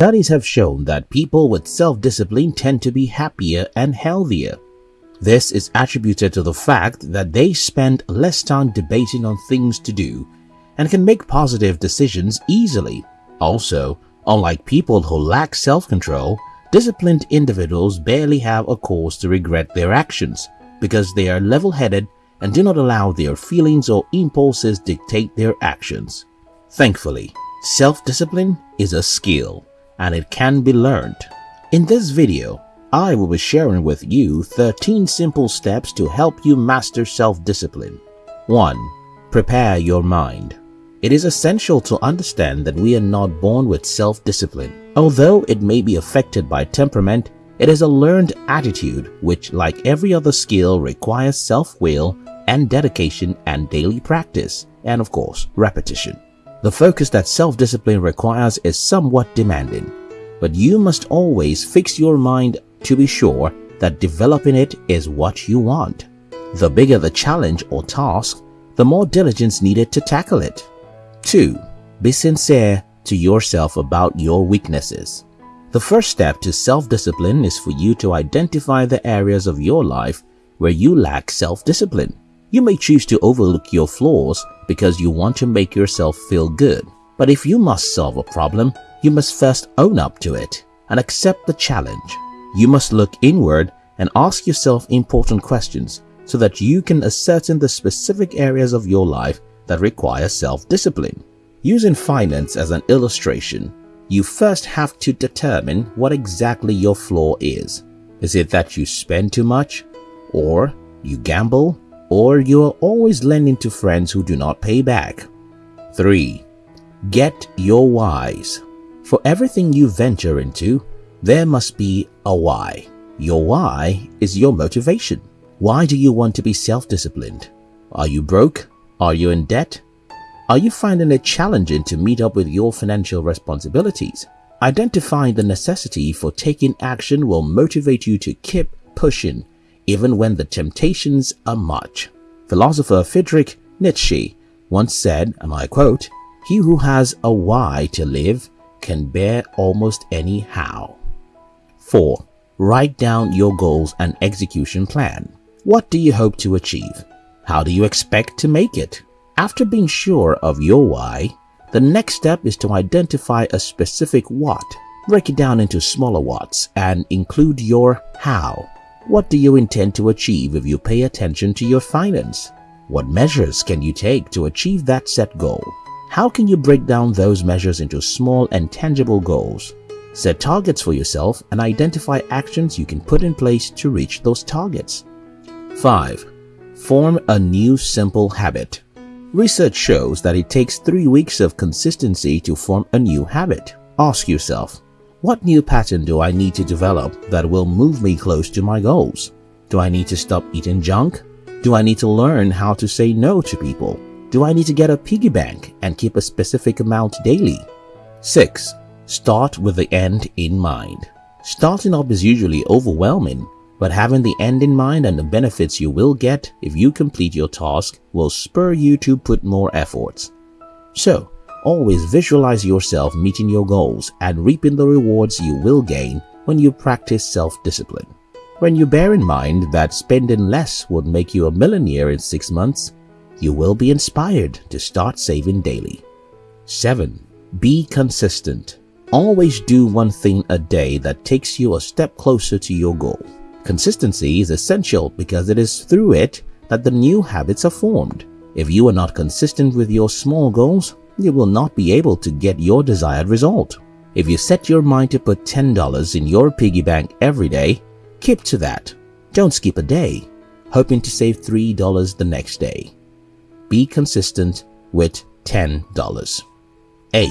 Studies have shown that people with self-discipline tend to be happier and healthier. This is attributed to the fact that they spend less time debating on things to do and can make positive decisions easily. Also, unlike people who lack self-control, disciplined individuals barely have a cause to regret their actions because they are level-headed and do not allow their feelings or impulses dictate their actions. Thankfully, self-discipline is a skill and it can be learned. In this video, I will be sharing with you 13 simple steps to help you master self-discipline. 1. Prepare your mind. It is essential to understand that we are not born with self-discipline. Although it may be affected by temperament, it is a learned attitude which, like every other skill, requires self-will and dedication and daily practice, and of course, repetition. The focus that self-discipline requires is somewhat demanding, but you must always fix your mind to be sure that developing it is what you want. The bigger the challenge or task, the more diligence needed to tackle it. 2. Be sincere to yourself about your weaknesses. The first step to self-discipline is for you to identify the areas of your life where you lack self-discipline. You may choose to overlook your flaws because you want to make yourself feel good. But if you must solve a problem, you must first own up to it and accept the challenge. You must look inward and ask yourself important questions so that you can ascertain the specific areas of your life that require self-discipline. Using finance as an illustration, you first have to determine what exactly your flaw is. Is it that you spend too much? Or you gamble? Or you are always lending to friends who do not pay back? 3. Get your whys. For everything you venture into, there must be a why. Your why is your motivation. Why do you want to be self-disciplined? Are you broke? Are you in debt? Are you finding it challenging to meet up with your financial responsibilities? Identifying the necessity for taking action will motivate you to keep pushing even when the temptations are much. Philosopher Friedrich Nietzsche once said, and I quote, He who has a why to live can bear almost any how. 4. Write down your goals and execution plan. What do you hope to achieve? How do you expect to make it? After being sure of your why, the next step is to identify a specific what. Break it down into smaller whats and include your how. What do you intend to achieve if you pay attention to your finance? What measures can you take to achieve that set goal? How can you break down those measures into small and tangible goals? Set targets for yourself and identify actions you can put in place to reach those targets. 5. Form a new simple habit. Research shows that it takes three weeks of consistency to form a new habit. Ask yourself, what new pattern do I need to develop that will move me close to my goals? Do I need to stop eating junk? Do I need to learn how to say no to people? Do I need to get a piggy bank and keep a specific amount daily? 6. Start with the end in mind. Starting up is usually overwhelming, but having the end in mind and the benefits you will get if you complete your task will spur you to put more efforts. So, always visualize yourself meeting your goals and reaping the rewards you will gain when you practice self-discipline. When you bear in mind that spending less would make you a millionaire in six months, you will be inspired to start saving daily. 7. Be consistent. Always do one thing a day that takes you a step closer to your goal. Consistency is essential because it is through it that the new habits are formed. If you are not consistent with your small goals, you will not be able to get your desired result. If you set your mind to put $10 in your piggy bank every day, keep to that. Don't skip a day, hoping to save $3 the next day. Be consistent with $10. 8.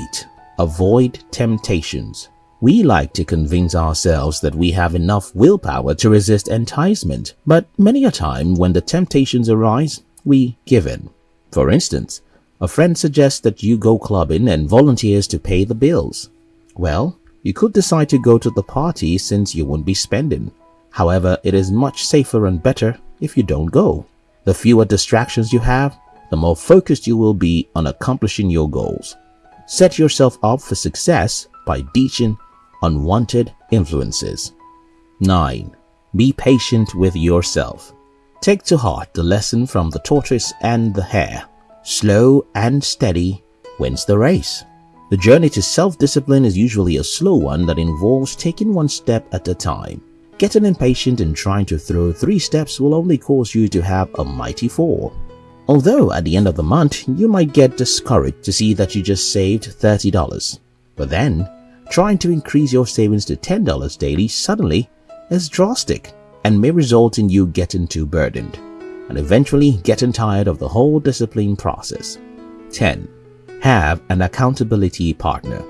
Avoid temptations. We like to convince ourselves that we have enough willpower to resist enticement, but many a time when the temptations arise, we give in. For instance, a friend suggests that you go clubbing and volunteers to pay the bills. Well, you could decide to go to the party since you won't be spending. However, it is much safer and better if you don't go. The fewer distractions you have, the more focused you will be on accomplishing your goals. Set yourself up for success by ditching unwanted influences. 9. Be patient with yourself. Take to heart the lesson from the tortoise and the hare. Slow and steady wins the race. The journey to self-discipline is usually a slow one that involves taking one step at a time. Getting impatient and trying to throw three steps will only cause you to have a mighty fall. Although at the end of the month, you might get discouraged to see that you just saved $30. But then, trying to increase your savings to $10 daily suddenly is drastic and may result in you getting too burdened and eventually getting tired of the whole discipline process. 10. Have an accountability partner.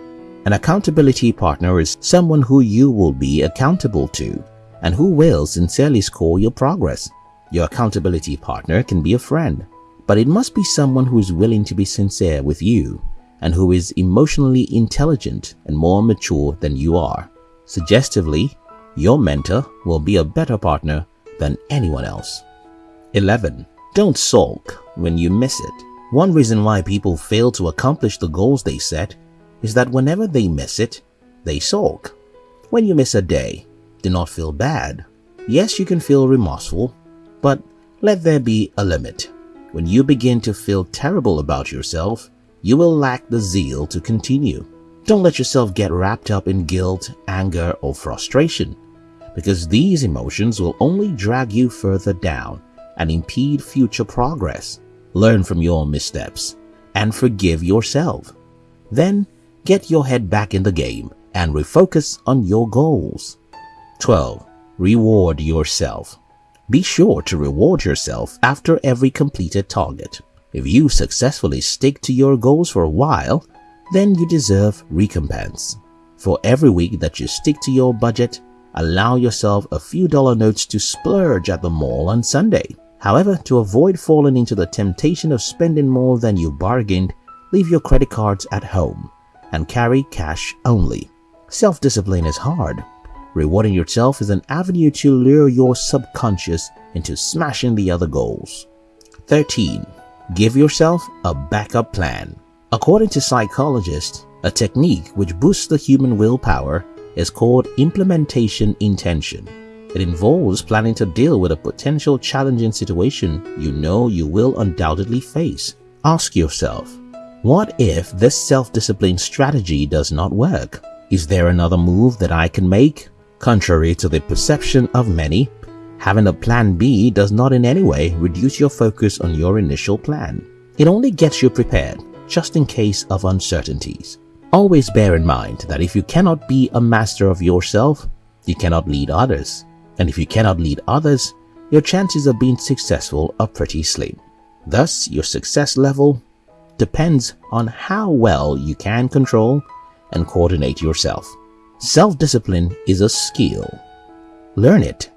An accountability partner is someone who you will be accountable to and who will sincerely score your progress. Your accountability partner can be a friend, but it must be someone who is willing to be sincere with you and who is emotionally intelligent and more mature than you are. Suggestively, your mentor will be a better partner than anyone else. 11. Don't sulk when you miss it. One reason why people fail to accomplish the goals they set is that whenever they miss it, they sulk. When you miss a day, do not feel bad. Yes, you can feel remorseful, but let there be a limit. When you begin to feel terrible about yourself, you will lack the zeal to continue. Don't let yourself get wrapped up in guilt, anger, or frustration, because these emotions will only drag you further down and impede future progress. Learn from your missteps and forgive yourself. Then get your head back in the game and refocus on your goals. 12. Reward yourself. Be sure to reward yourself after every completed target. If you successfully stick to your goals for a while, then you deserve recompense. For every week that you stick to your budget, allow yourself a few dollar notes to splurge at the mall on Sunday. However, to avoid falling into the temptation of spending more than you bargained, leave your credit cards at home and carry cash only. Self-discipline is hard, Rewarding yourself is an avenue to lure your subconscious into smashing the other goals. 13. Give yourself a backup plan. According to psychologists, a technique which boosts the human willpower is called implementation intention. It involves planning to deal with a potential challenging situation you know you will undoubtedly face. Ask yourself, what if this self-discipline strategy does not work? Is there another move that I can make? Contrary to the perception of many, having a plan B does not in any way reduce your focus on your initial plan. It only gets you prepared, just in case of uncertainties. Always bear in mind that if you cannot be a master of yourself, you cannot lead others. And if you cannot lead others, your chances of being successful are pretty slim. Thus, your success level depends on how well you can control and coordinate yourself. Self-discipline is a skill. Learn it